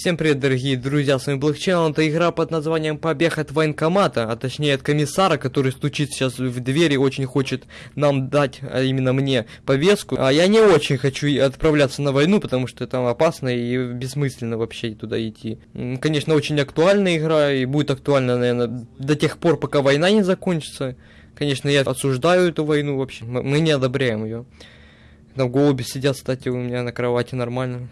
Всем привет, дорогие друзья, с вами Блокчейн, это игра под названием Побег от военкомата, а точнее от комиссара, который стучит сейчас в двери и очень хочет нам дать, а именно мне, повестку. А я не очень хочу отправляться на войну, потому что там опасно и бессмысленно вообще туда идти. Конечно, очень актуальная игра и будет актуальна, наверное, до тех пор, пока война не закончится. Конечно, я осуждаю эту войну вообще, мы не одобряем ее. Там голуби сидят, кстати, у меня на кровати нормально.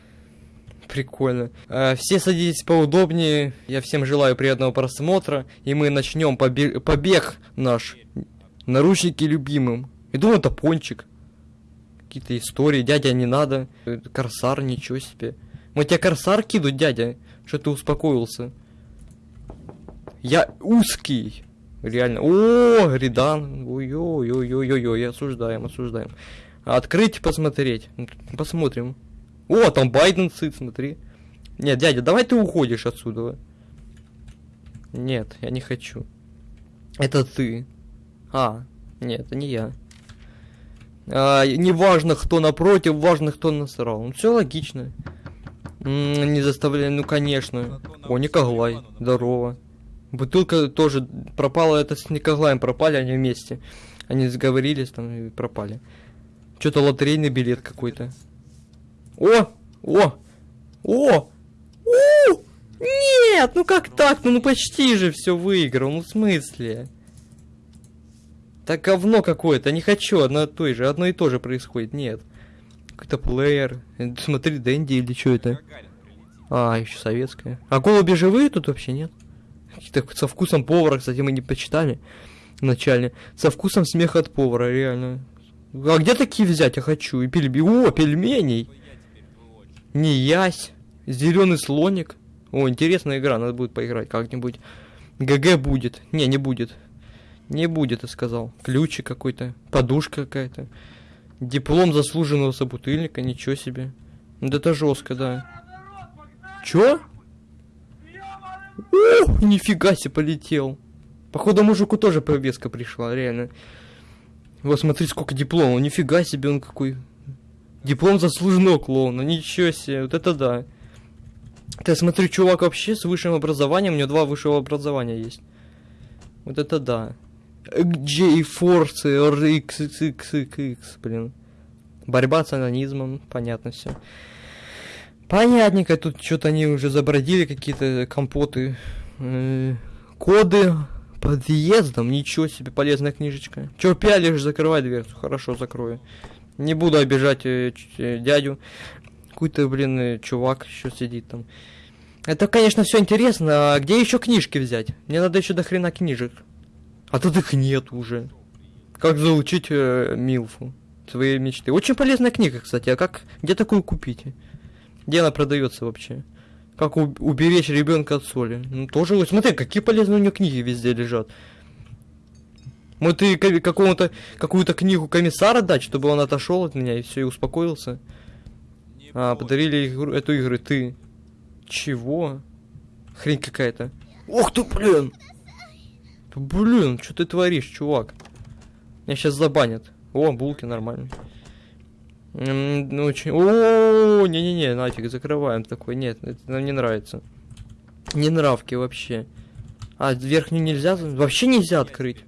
Прикольно. Э, Все садитесь поудобнее. Я всем желаю приятного просмотра. И мы начнем побе- побег наш. Наручники любимым. И думаю, это пончик. Какие-то истории. Дядя, не надо. Э, Корсар, ничего себе. Мы тебе корсар кидут, дядя. Что ты успокоился? Я узкий. Реально. О, Ридан. Ой-ой-ой-ой-ой-ой. Осуждаем, осуждаем. Открыть, посмотреть. Посмотрим. О, там Байден сыт, смотри. Нет, дядя, давай ты уходишь отсюда. Нет, я не хочу. Это ты. А, нет, это не я. А, не важно, кто напротив, важно, кто насрал. Ну, все логично. М, не заставляй, ну, конечно. О, Николай, здорово. Бутылка тоже пропала, это с Николаем пропали, они вместе. Они сговорились там и пропали. Что-то лотерейный билет какой-то. О! О! О! У! Нет! Ну как так? Ну, ну почти же все выиграл. Ну в смысле? Так говно какое-то. Не хочу одно и то же. Одно и то же происходит. Нет. Какой-то плеер. Смотри, Дэнди или что это? А, еще советская. А голуби живые тут вообще нет? Какие-то со вкусом повара, кстати, мы не почитали вначале. Со вкусом смеха от повара, реально. А где такие взять? Я хочу. И пельмени. О, пельменей! Не ясь. Зеленый слоник. О, интересная игра, надо будет поиграть как-нибудь. ГГ будет. Не, не будет. Не будет, я сказал. Ключик какой-то. Подушка какая-то. Диплом заслуженного собутыльника, ничего себе. Ну да это жестко, да. Чё? О, нифига себе полетел. Походу мужику тоже повестка пришла, реально. Вот смотри, сколько дипломов. Нифига себе он какой. Диплом заслуженного клоуна. Ничего себе, вот это да. Ты смотри, чувак вообще с высшим образованием, у него два высшего образования есть. Вот это да. J-Force RXXXX, блин. Борьба с анонизмом, понятно все. Понятненько, тут что-то они уже забродили, какие-то компоты. Э, коды подъездом, ничего себе, полезная книжечка. Чё пялишь, закрывай дверцу, хорошо, закрою. Не буду обижать э, э, дядю. Какой-то, блин, э, чувак еще сидит там. Это, конечно, все интересно, а где еще книжки взять? Мне надо еще до хрена книжек. А тут их нет уже. Как заучить э, Милфу? Свои мечты. Очень полезная книга, кстати. А как, где такую купить? Где она продается вообще? Как уберечь ребенка от соли? Ну, тоже, смотри, какие полезные у нее книги везде лежат. Вот ты ка- какому-то, какую-то книгу комиссара дать, чтобы он отошел от меня и все, и успокоился. А, подарили игру, эту игру ты. Чего? Хрень какая-то. Ух ты, блин! Блин, что ты творишь, чувак? Меня сейчас забанят. О, булки нормально. М, Ну, очень... О, не-не-не, нафиг, закрываем такой. Нет, это нам не нравится. Не нравки вообще. А, верхнюю нельзя? Вообще нельзя открыть.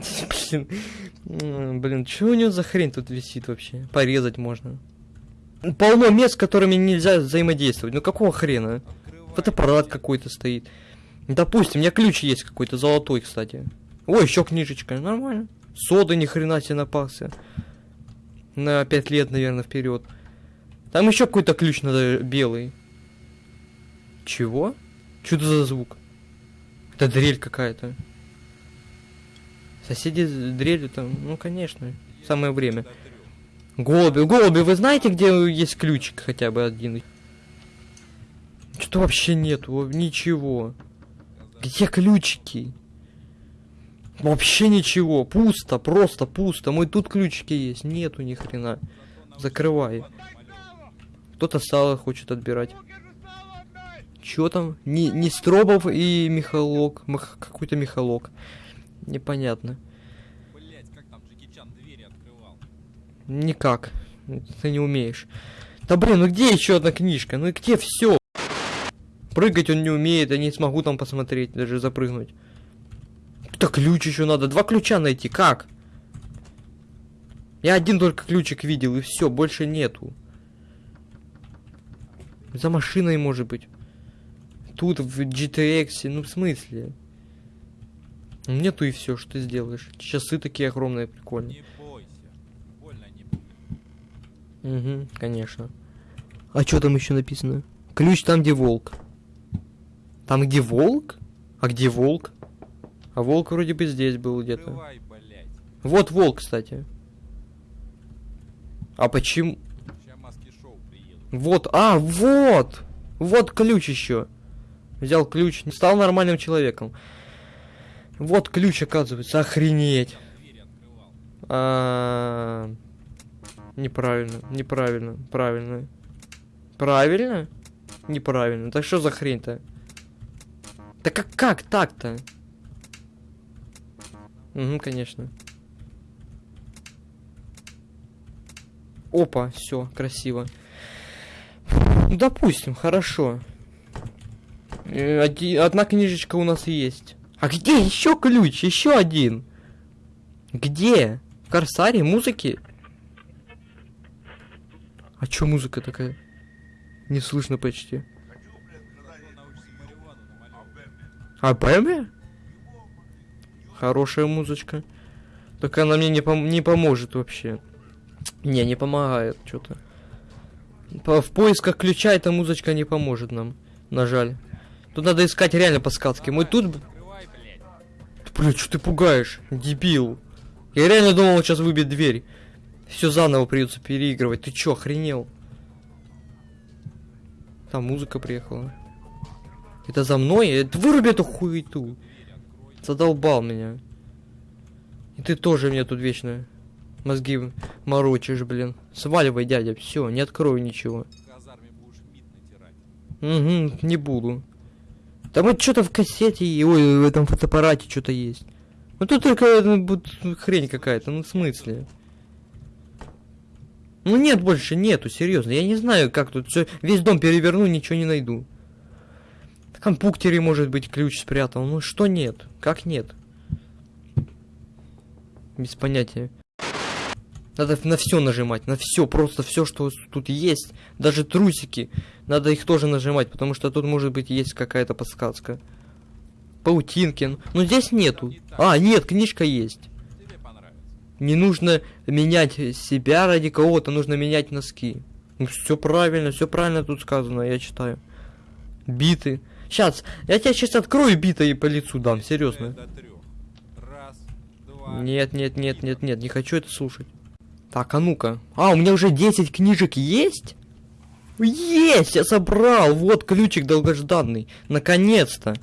Блин. Блин, что у него за хрень тут висит вообще? Порезать можно. Полно мест, с которыми нельзя взаимодействовать. Ну какого хрена? Фотоаппарат какой-то стоит. Допустим, у меня ключ есть какой-то золотой, кстати. Ой, еще книжечка, нормально. Сода ни хрена себе напался. На пять лет, наверное, вперед. Там еще какой-то ключ надо белый. Чего? Это за звук? Это дрель какая-то. Соседи с дрелью там, ну конечно, самое время. Голуби, голуби, вы знаете, где есть ключик хотя бы один? Что-то вообще нету, ничего. Где ключики? Вообще ничего, пусто, просто пусто. Мой тут ключики есть, нету ни хрена. Закрывай. Кто-то сало хочет отбирать. Чё там? Не, не Стробов и Михалок. Какой-то Михалок. Непонятно. Блять, как там Джеки Чан двери открывал? Никак. Ты не умеешь. Да блин, ну где еще одна книжка? Ну и где все? Прыгать он не умеет, я не смогу там посмотреть, даже запрыгнуть. Так ключ еще надо. Два ключа найти. Как? Я один только ключик видел, и все, больше нету. За машиной, может быть. Тут, в GTX, ну в смысле? Нету и все, что ты сделаешь. Часы такие огромные, прикольные. Не бойся. Больно не. Угу, конечно. А что там еще написано? Ключ там, где волк. Там, где волк? А где волк? А волк вроде бы здесь был где-то. Вот волк, кстати. А почему? Вот, а, вот! Вот ключ еще. Взял ключ, стал нормальным человеком. Вот ключ, оказывается, охренеть. Двери открывал. А, Неправильно, неправильно, правильно. Правильно? Неправильно. Так что за хрень-то? Да как, как так-то? Угу, конечно. Опа, все, красиво. Ну, допустим, хорошо. Э, одна книжечка у нас есть. А где еще ключ? Еще один. Где? В Корсаре музыки? А чё музыка такая? Не слышно почти. А Бэмби? Хорошая музычка. Только она мне не, пом- не поможет вообще. Не, не помогает что-то. в поисках ключа эта музычка не поможет нам. На жаль. Тут надо искать реально подсказки. Мы тут... Блин, что ты пугаешь? Дебил. Я реально думал, он сейчас выбьет дверь. Все заново придется переигрывать. Ты чё, охренел? Там музыка приехала. Это за мной? Это выруби эту хуету. Задолбал меня. И ты тоже мне тут вечно мозги морочишь, блин. Сваливай, дядя, все, не открою ничего. Угу, не буду. Там вот что-то в кассете, и- ой, в этом фотоаппарате что-то есть. Ну тут только вот хрень какая-то, ну в смысле? Ну нет больше, нету, серьезно. Я не знаю, как тут все. Весь дом переверну, ничего не найду. В компьютере, может быть, ключ спрятал. Ну что нет? Как нет? Без понятия. Надо на все нажимать, на все, просто все, что тут есть, даже трусики, надо их тоже нажимать, потому что тут может быть есть какая-то подсказка. Паутинки, ну- ну здесь нету. А, нет, книжка есть. Не нужно менять себя ради кого-то, нужно менять носки. Ну все правильно, все правильно тут сказано, я читаю. Биты. Сейчас, я тебя сейчас открою биты и по лицу дам, серьезно. Раз, два. Нет, нет, нет, нет, нет, не хочу это слушать. Так, а ну-ка. А, у меня уже 10 книжек есть? Есть, я собрал. Вот ключик долгожданный. Наконец-то.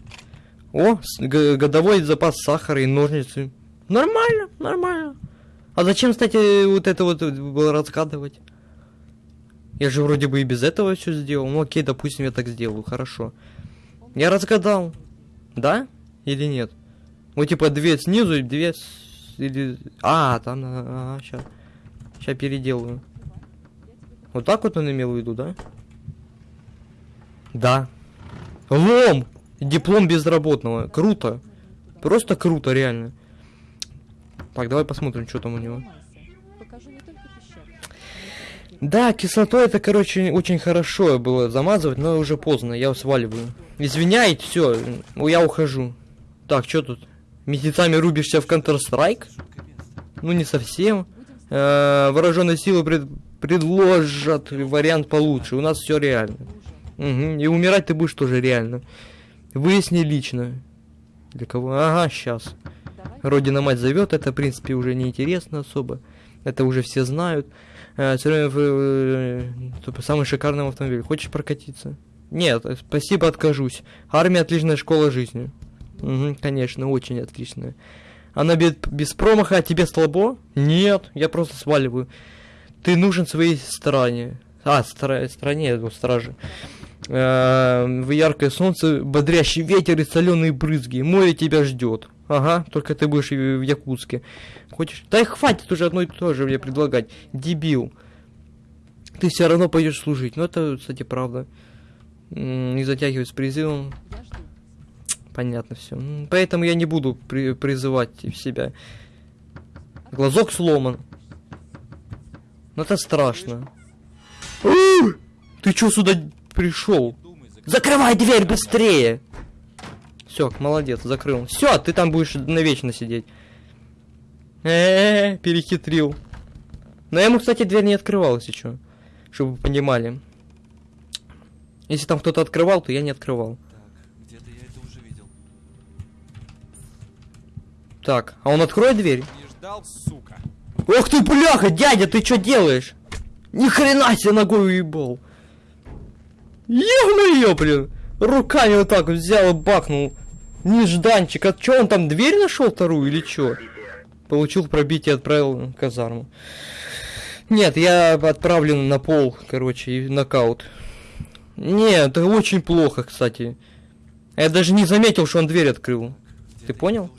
О, годовой запас сахара и ножницы. Нормально, нормально. А зачем, кстати, вот это вот было разгадывать? Я же вроде бы и без этого все сделал. Ну окей, допустим, я так сделаю, хорошо. Я разгадал. Да? Или нет? Вот типа две снизу и две или... А, там, ага, сейчас. Сейчас переделаю. Вот так вот он имел в виду, да? Да. Лом! Диплом безработного. Круто. Просто круто, реально. Так, давай посмотрим, что там у него. Да, кислотой это, короче, очень хорошо было замазывать, но уже поздно, я сваливаю. Извиняйте, все, я ухожу. Так, что тут? Месяцами рубишься в Counter-Strike? Ну, не совсем. Э, вооруженные силы пред- предложат вариант получше. У нас все реально. Мгм, И умирать ты будешь тоже реально. Выясни лично. Для кого? Ага, сейчас. Родина мать зовет, это в принципе уже не интересно особо. Это уже все знают. Э, время э, типа, самый шикарный автомобиль. Хочешь прокатиться? Нет, э, спасибо, откажусь. Армия отличная школа жизни. Угу, конечно, очень отличная. Она без, без промаха, а тебе слабо? Нет, я просто сваливаю. Ты нужен своей стране. А, стра- стране, ну, страже. Э, в яркое солнце, бодрящий ветер и соленые брызги. Море тебя ждет. Ага, только ты будешь в Якутске. Хочешь? Да и хватит уже одно и то же мне предлагать. Дебил. Ты все равно пойдешь служить. Ну это, кстати, правда. Не затягивать с призывом. Я жду. Понятно все. Поэтому я не буду при- призывать себя. Глазок сломан. Ну это страшно. Ты чё сюда пришел? Закрывай. Дверь быстрее! Все, молодец, закрыл. Все, ты там будешь навечно сидеть. Э, перехитрил. Но ему, кстати, дверь не открывал, если что. Чтобы вы понимали. Если там кто-то открывал, то я не открывал. Так, а он откроет дверь? Не ждал, сука. Ох ты, бляха, дядя, ты что делаешь? Ни хрена себе ногой уебал. Ё-моё, блин. Руками вот так взял и бахнул. Нежданчик. А чё, он там дверь нашел вторую или чё? Получил пробитие, отправил в казарму. Нет, я отправлен на пол, короче, и нокаут. Нет, это очень плохо, кстати. Я даже не заметил, что он дверь открыл. Я понял?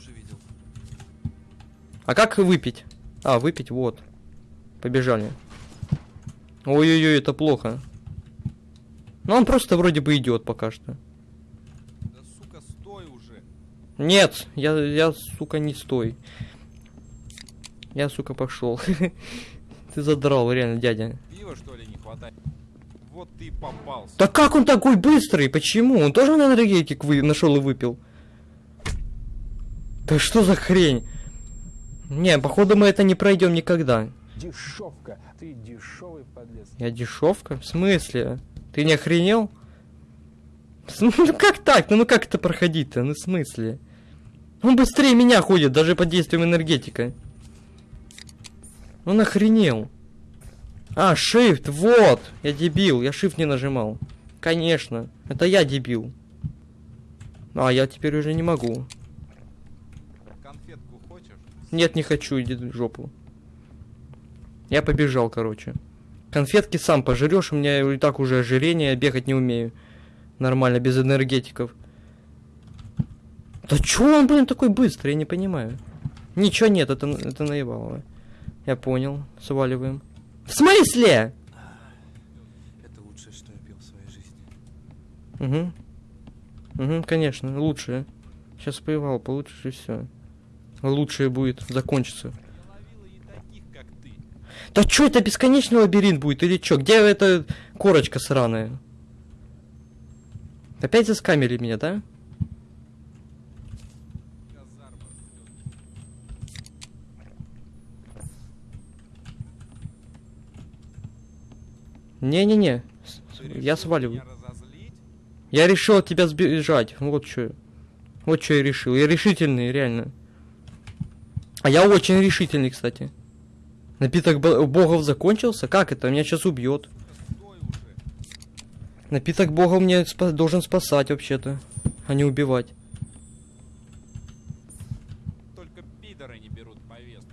А как выпить? А, выпить, вот. Побежали. Ой-ой-ой, это плохо. Ну, он просто вроде бы идет пока что. Да, сука, стой уже. Нет, я, я, сука, не стой. Я, сука, пошел. Ты задрал, реально, дядя. Пива, что ли, не хватает? Вот ты и попался. Да как он такой быстрый? Почему? Он тоже на энергетик вы... нашел и выпил? Да что за хрень? Не, походу мы это не пройдем никогда. Дешевка. Ты дешевый подлец. Я дешевка? В смысле? Ты не охренел? Ну как так? Ну, ну как это проходить-то? Ну в смысле? Он быстрее меня ходит, даже под действием энергетика. Он охренел. А, shift, вот! Я дебил, я shift не нажимал. Конечно, это я дебил. А, я теперь уже не могу. Нет, не хочу, иди в жопу. Я побежал, короче. Конфетки сам пожрешь, у меня и так уже ожирение, я бегать не умею. Нормально, без энергетиков. Да чё он, блин, такой быстрый, я не понимаю. Ничего нет, это, это наебалово. Я понял, сваливаем. В смысле? Это лучшее, что я пил в своей жизни. Угу. Угу, конечно, лучшее. Сейчас поевал, получше и все. Лучшее будет, закончится. Я ловила и таких, как ты. Да чё это бесконечный лабиринт будет или чё? Где эта корочка сраная? Опять заскамили меня, да? Не-не-не. Я сваливаю. Я решил от тебя сбежать. Вот что. Вот что я решил. Я решительный, реально. А я очень решительный, кстати. Напиток бо- богов закончился? Как это? Меня сейчас убьет. Напиток бога мне спа- должен спасать вообще-то, а не убивать. Только пидоры не берут повестку.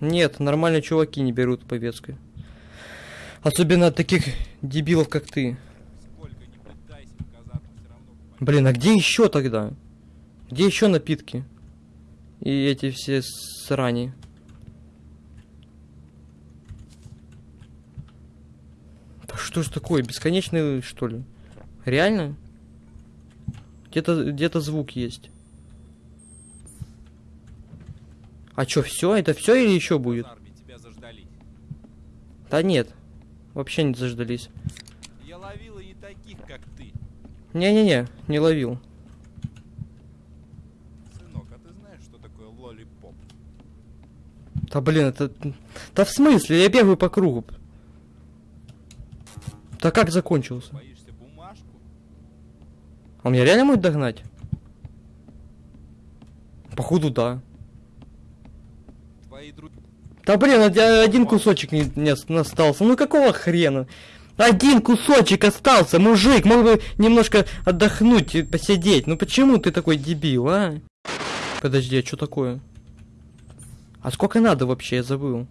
Нет, нормальные чуваки не берут повестку. Особенно от таких дебилов, как ты. Пытайся. Блин, а где еще тогда? Где еще напитки? И эти все срани. Да что ж такое, бесконечный, что ли? Реально? Где-то где-то звук есть. А чё, все? Это все или еще будет? Да нет. Вообще не заждались. Я ловила и таких, как ты. Не-не-не, не ловил. Сынок, а ты знаешь, что такое лолипоп? Да блин, это... Да в смысле? Я бегаю по кругу. Да как закончился? Он меня реально может догнать? Походу, да. Да блин, од- один кусочек не, не ос- остался. Ну какого хрена? Один кусочек остался, мужик, мог бы немножко отдохнуть, и посидеть. Ну почему ты такой дебил, а? Подожди, а что такое? А сколько надо вообще, я забыл.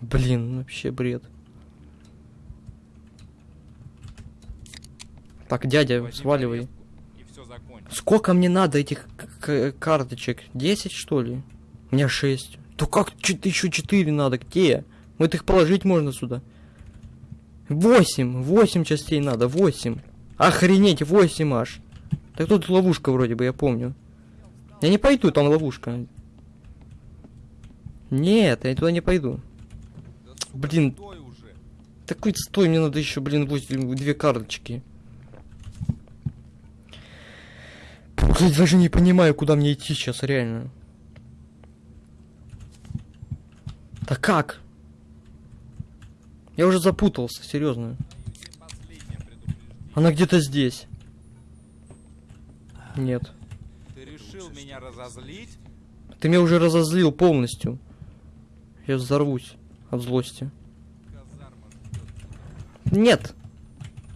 Блин, вообще бред. Так, дядя, возьми сваливай. Сколько мне надо этих карточек? 10 что ли? У меня 6. То как еще 4 надо? Где? Вот их положить можно сюда. Восемь, восемь частей надо, восемь. Охренеть, восемь аж. Так тут ловушка вроде бы, я помню. Я не пойду, там ловушка. Нет, я туда не пойду. Да, сука, Блин. Такой стой, мне надо еще, блин, восемь- две карточки. Я даже не понимаю, куда мне идти сейчас, реально. Да как? Я уже запутался, серьезно. Она где-то здесь. Нет. Меня разозлить? Ты меня уже разозлил полностью. Я взорвусь от злости. Нет.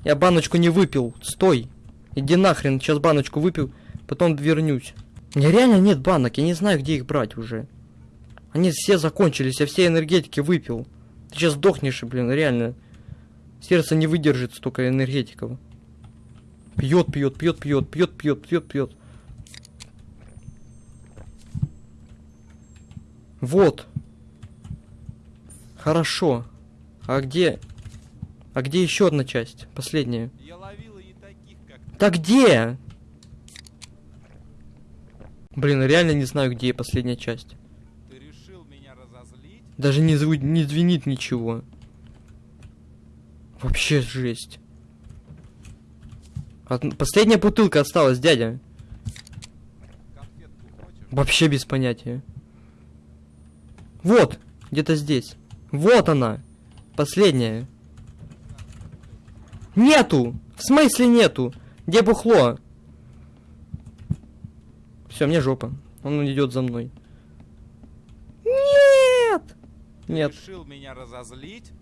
Я баночку не выпил. Стой. Иди нахрен, сейчас баночку выпил, потом вернусь. Меня реально нет банок, я не знаю, где их брать уже. Они все закончились, я все энергетики выпил. Ты сейчас сдохнешь, блин, реально. Сердце не выдержит столько энергетиков. Пьет, пьет, пьет, пьет, пьет, пьет, пьет, пьет. Вот. Хорошо. А где... А где еще одна часть? Последняя. Я ловила и таких, как. Да где? Блин, реально не знаю, где последняя часть. Ты решил меня разозлить? Даже не, зву- не звенит ничего. Вообще жесть. Од- Последняя бутылка осталась, дядя. Вообще без понятия. Вот, где-то здесь. Вот она. Последняя. Нету! В смысле нету? Где бухло? Все, мне жопа. Он идет за мной. Нет! Нет. решил меня разозлить?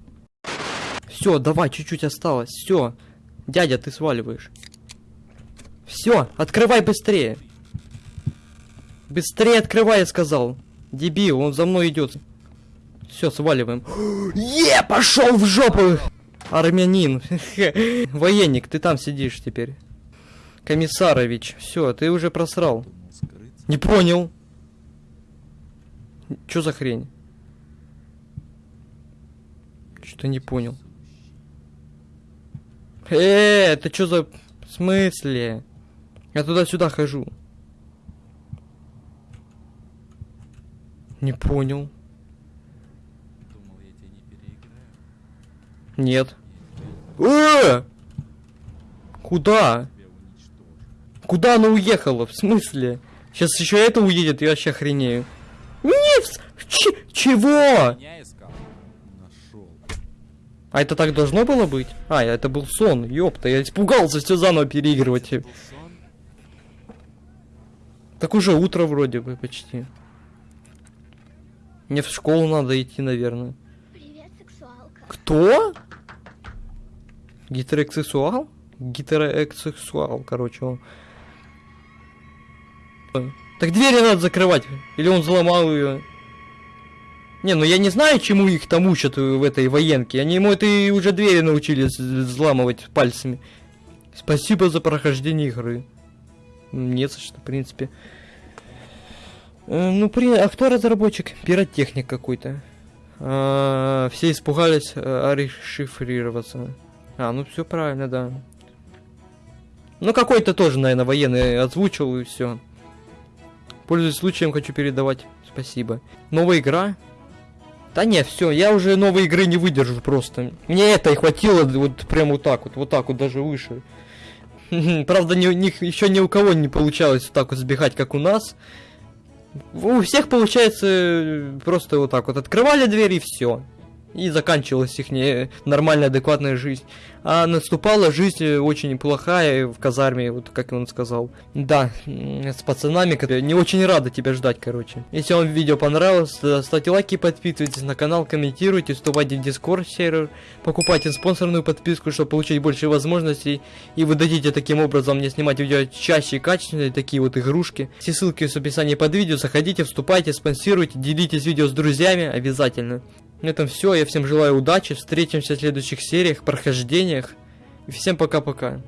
Все, давай, чуть-чуть осталось. Все. Дядя, ты сваливаешь. Все, открывай быстрее. Быстрее открывай, я сказал. Дебил, он за мной идет. Все, сваливаем. Е, пошел в жопу! Армянин. Военник, ты там сидишь теперь. Комиссарович, все, ты уже просрал. Не понял. Что за хрень? Что не понял? Э, это что за... В смысле? Я туда-сюда хожу. Не понял. Думал, я тебя не переиграю. Нет. Э! Куда? Куда она уехала? В смысле? Сейчас еще это уедет, я вообще охренею. Нет! Ч- чего? А это так должно было быть? А, это был сон, ёпта, я испугался все заново переигрывать. Так уже утро вроде бы почти. Мне в школу надо идти, наверное. Привет, сексуалка. Кто? Гетеросексуал? Гетеросексуал, короче, он. Так двери надо закрывать. Или он взломал ее. Не, ну я не знаю, чему их там учат в этой военке. Они ему это и уже двери научились взламывать пальцами. Спасибо за прохождение игры. Нет, что, в принципе. Э, Ну, при... а кто разработчик? Пиротехник какой-то. А, все испугались а, расшифрироваться. А, ну все правильно, да. Ну, какой-то тоже, наверное, военный озвучил и все. Пользуясь случаем, хочу передавать спасибо. Новая игра? Да не, все, я уже новой игры не выдержу просто. Мне это хватило вот прям вот так вот, вот так вот даже выше. Правда, ни, ни- еще ни у кого не получалось вот так вот сбегать, как у нас. У всех получается просто вот так вот открывали дверь и все. И заканчивалась их не- нормальная, адекватная жизнь. А наступала жизнь э, очень плохая в казарме, вот как он сказал. Да, с пацанами, которые не очень рады тебя ждать, короче. Если вам видео понравилось, то ставьте лайки, подписывайтесь на канал, комментируйте, вступайте в дискорд сервер, покупайте спонсорную подписку, чтобы получить больше возможностей, и вы дадите таким образом мне снимать видео чаще и качественнее, такие вот игрушки. Все ссылки в описании под видео, заходите, вступайте, спонсируйте, делитесь видео с друзьями, обязательно. На этом все, я всем желаю удачи, встретимся в следующих сериях, прохождениях, всем пока-пока.